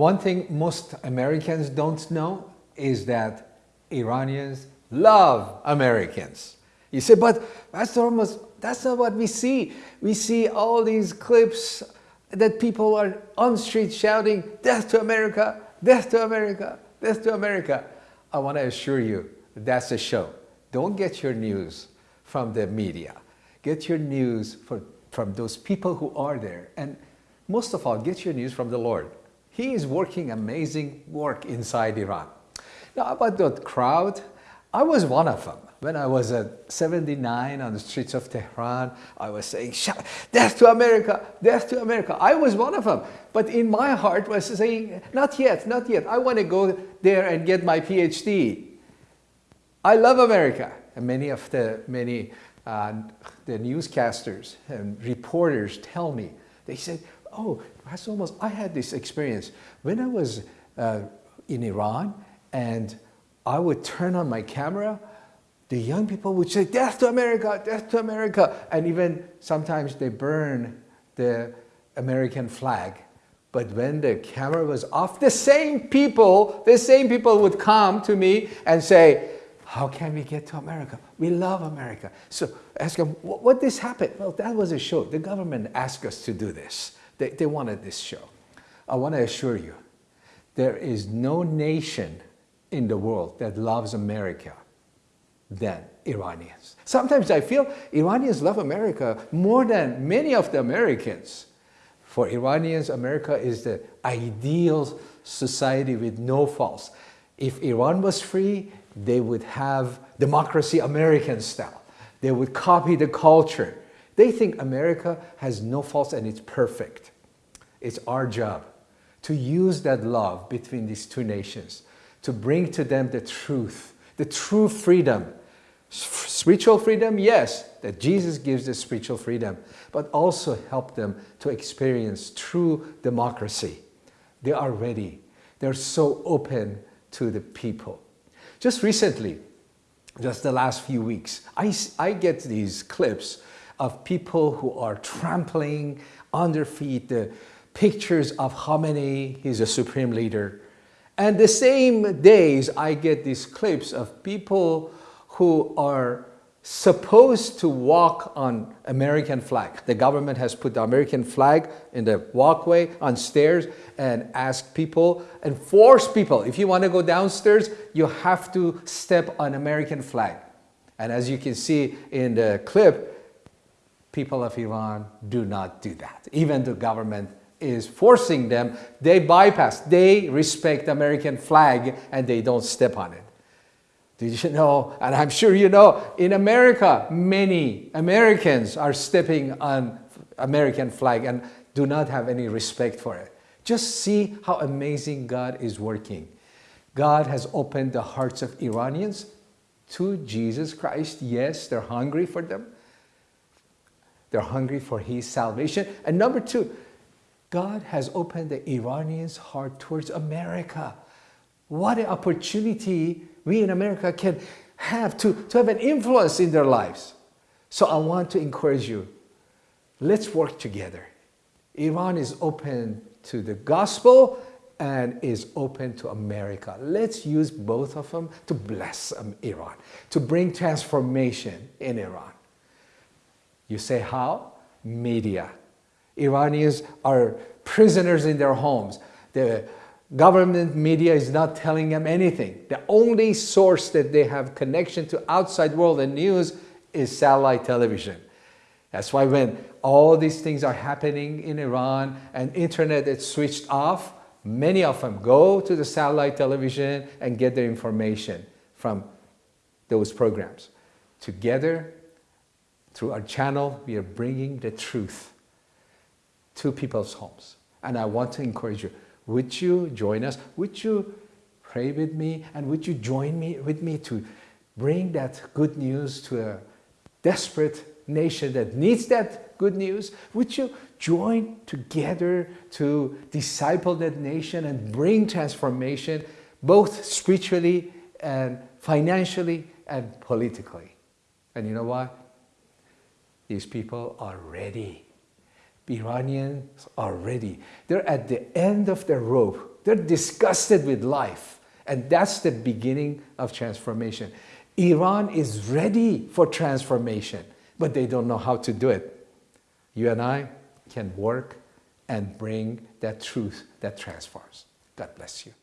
One thing most Americans don't know is that Iranians love Americans. You say, but that's not what we see. We see all these clips that people are on street shouting, death to America, death to America, death to America. I want to assure you, that's a show. Don't get your news from the media. Get your news for, from those people who are there. And most of all, get your news from the Lord. He is working amazing work inside Iran. Now about that crowd, I was one of them. When I was at 79 on the streets of Tehran, I was saying, death to America, death to America. I was one of them. But in my heart was saying, not yet, not yet. I want to go there and get my PhD. I love America. And many of the, many, uh, the newscasters and reporters tell me, they said, oh, Pastor Hormoz, I had this experience. When I was uh, in Iran and I would turn on my camera, the young people would say, death to America, death to America. And even sometimes they burn the American flag. But when the camera was off, the same people, the same people would come to me and say, how can we get to America? We love America. So ask them, what, what this happened? Well, that was a show. The government asked us to do this. They, they wanted this show. I want to assure you, there is no nation in the world that loves America than Iranians. Sometimes I feel Iranians love America more than many of the Americans. For Iranians, America is the ideal society with no faults. If Iran was free, they would have democracy American style. They would copy the culture. They think America has no faults and it's perfect. It's our job to use that love between these two nations, to bring to them the truth, the true freedom Spiritual freedom, yes, that Jesus gives the spiritual freedom, but also help them to experience true democracy. They are ready. They're so open to the people. Just recently, just the last few weeks, I, I get these clips of people who are trampling their feet the pictures of Khamenei, he's a supreme leader. And the same days, I get these clips of people who are supposed to walk on American flag. The government has put the American flag in the walkway on stairs and ask people and force people, if you want to go downstairs, you have to step on American flag. And as you can see in the clip, people of Iran do not do that. Even the government is forcing them, they bypass, they respect American flag and they don't step on it. Did you know, and I'm sure you know, in America, many Americans are stepping on American flag and do not have any respect for it. Just see how amazing God is working. God has opened the hearts of Iranians to Jesus Christ. Yes, they're hungry for them. They're hungry for his salvation. And number two, God has opened the Iranians' heart towards America. What an opportunity we in America can have to, to have an influence in their lives. So I want to encourage you, let's work together. Iran is open to the gospel and is open to America. Let's use both of them to bless um, Iran, to bring transformation in Iran. You say how? Media. Iranians are prisoners in their homes. The Government media is not telling them anything. The only source that they have connection to outside world and news is satellite television. That's why when all these things are happening in Iran and internet is switched off, many of them go to the satellite television and get their information from those programs. Together, through our channel, we are bringing the truth to people's homes. And I want to encourage you, would you join us? Would you pray with me? And would you join me with me to bring that good news to a desperate nation that needs that good news? Would you join together to disciple that nation and bring transformation both spiritually and financially and politically? And you know what? These people are ready Iranians are ready. They're at the end of their rope They're disgusted with life. And that's the beginning of transformation. Iran is ready for transformation, but they don't know how to do it. You and I can work and bring that truth that transforms. God bless you.